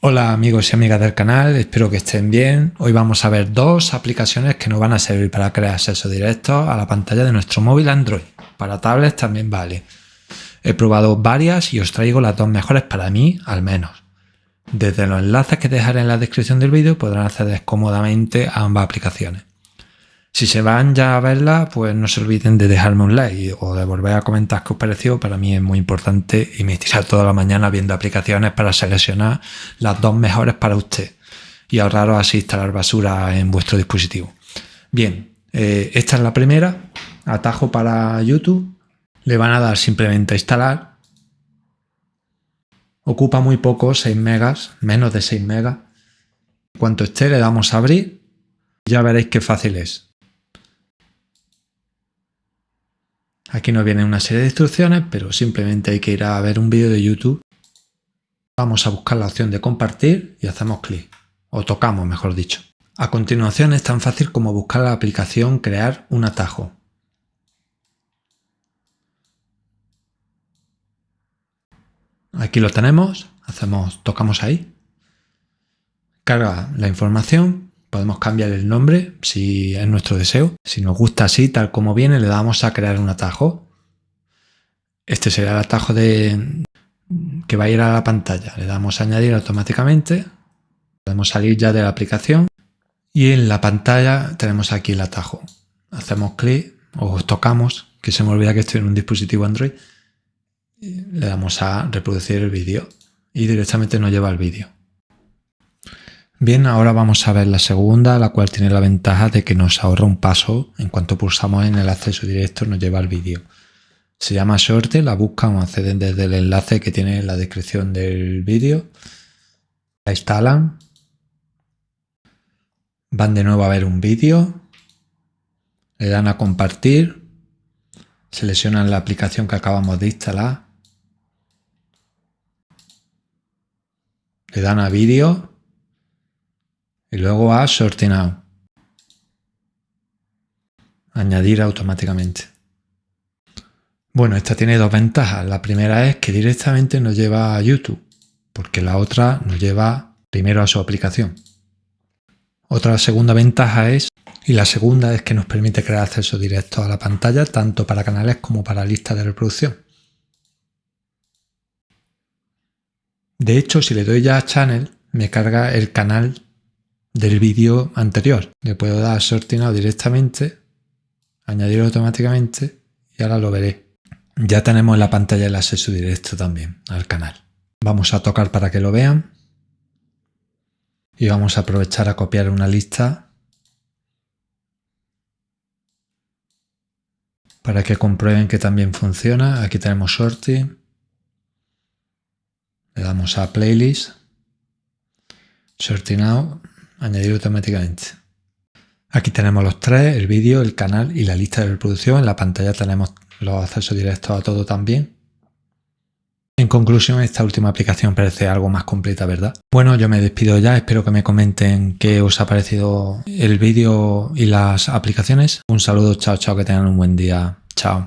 Hola amigos y amigas del canal, espero que estén bien. Hoy vamos a ver dos aplicaciones que nos van a servir para crear acceso directo a la pantalla de nuestro móvil Android. Para tablets también vale. He probado varias y os traigo las dos mejores para mí, al menos. Desde los enlaces que dejaré en la descripción del vídeo podrán acceder cómodamente a ambas aplicaciones. Si se van ya a verla, pues no se olviden de dejarme un like o de volver a comentar qué os pareció. Para mí es muy importante y me tira toda la mañana viendo aplicaciones para seleccionar las dos mejores para usted y ahorraros así instalar basura en vuestro dispositivo. Bien, eh, esta es la primera, atajo para YouTube. Le van a dar simplemente a instalar. Ocupa muy poco, 6 megas, menos de 6 megas. Cuanto esté le damos a abrir. Ya veréis qué fácil es. Aquí nos viene una serie de instrucciones, pero simplemente hay que ir a ver un vídeo de YouTube. Vamos a buscar la opción de compartir y hacemos clic, o tocamos mejor dicho. A continuación es tan fácil como buscar la aplicación crear un atajo. Aquí lo tenemos, hacemos, tocamos ahí, carga la información Podemos cambiar el nombre si es nuestro deseo. Si nos gusta así, tal como viene, le damos a crear un atajo. Este será el atajo de, que va a ir a la pantalla. Le damos a añadir automáticamente. Podemos salir ya de la aplicación. Y en la pantalla tenemos aquí el atajo. Hacemos clic o tocamos, que se me olvida que estoy en un dispositivo Android. Le damos a reproducir el vídeo y directamente nos lleva al vídeo. Bien, ahora vamos a ver la segunda, la cual tiene la ventaja de que nos ahorra un paso. En cuanto pulsamos en el acceso directo nos lleva al vídeo. Se llama Shorty, la buscan o acceden desde el enlace que tiene en la descripción del vídeo. La instalan. Van de nuevo a ver un vídeo. Le dan a compartir. Seleccionan la aplicación que acabamos de instalar. Le dan a vídeo luego a Out. Añadir automáticamente. Bueno, esta tiene dos ventajas. La primera es que directamente nos lleva a YouTube, porque la otra nos lleva primero a su aplicación. Otra segunda ventaja es, y la segunda es que nos permite crear acceso directo a la pantalla, tanto para canales como para listas de reproducción. De hecho, si le doy ya a Channel, me carga el canal del vídeo anterior. Le puedo dar sorteado directamente, añadir automáticamente y ahora lo veré. Ya tenemos en la pantalla el acceso directo también al canal. Vamos a tocar para que lo vean. Y vamos a aprovechar a copiar una lista para que comprueben que también funciona. Aquí tenemos sorting. Le damos a playlist. Sorting out añadir automáticamente. Aquí tenemos los tres, el vídeo, el canal y la lista de reproducción. En la pantalla tenemos los accesos directos a todo también. En conclusión, esta última aplicación parece algo más completa, ¿verdad? Bueno, yo me despido ya, espero que me comenten qué os ha parecido el vídeo y las aplicaciones. Un saludo, chao, chao, que tengan un buen día. Chao.